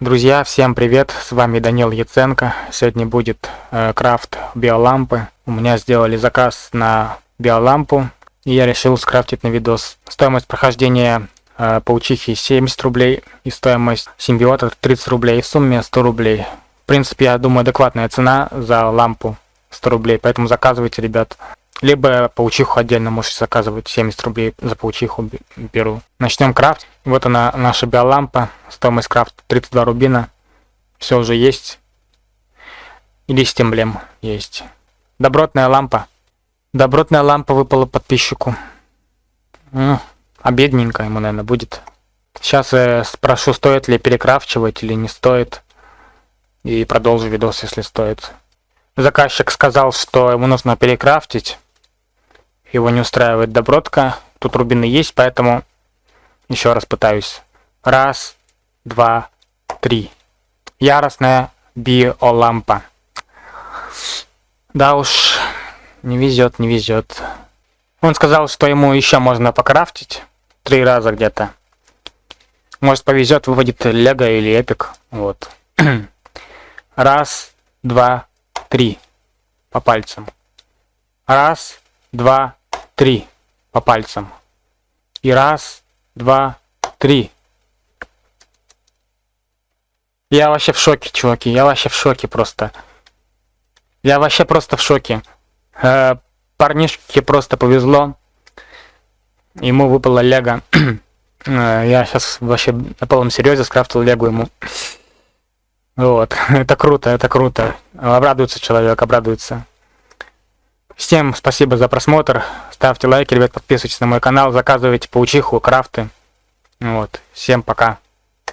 Друзья, всем привет, с вами Данил Яценко. Сегодня будет э, крафт биолампы. У меня сделали заказ на биолампу, и я решил скрафтить на видос. Стоимость прохождения э, паучихи 70 рублей, и стоимость симбиота 30 рублей, в сумме 100 рублей. В принципе, я думаю, адекватная цена за лампу 100 рублей, поэтому заказывайте, ребят. Либо паучиху отдельно можете заказывать, 70 рублей за паучиху беру. Начнем крафт. Вот она, наша биолампа. Стоимость крафта 32 рубина. Все уже есть. И 10 эмблем есть. Добротная лампа. Добротная лампа выпала подписчику. Ну, ему, наверное, будет. Сейчас я спрошу, стоит ли перекрафчивать или не стоит. И продолжу видос, если стоит. Заказчик сказал, что ему нужно перекрафтить его не устраивает добротка. Тут рубины есть, поэтому еще раз пытаюсь. Раз, два, три. Яростная биолампа. Да уж, не везет, не везет. Он сказал, что ему еще можно покрафтить. Три раза где-то. Может повезет, выводит Лего или Эпик. Вот. Раз, два, три. По пальцам. Раз, два, три по пальцам. И раз, два, три. Я вообще в шоке, чуваки. Я вообще в шоке просто. Я вообще просто в шоке. Э, парнишке просто повезло. Ему выпало лего. э, я сейчас вообще на полном серьезе скрафтил лего ему. Вот. это круто, это круто. Обрадуется человек, обрадуется. Всем спасибо за просмотр. Ставьте лайки, ребят, подписывайтесь на мой канал, заказывайте паучиху, крафты. Вот. Всем пока.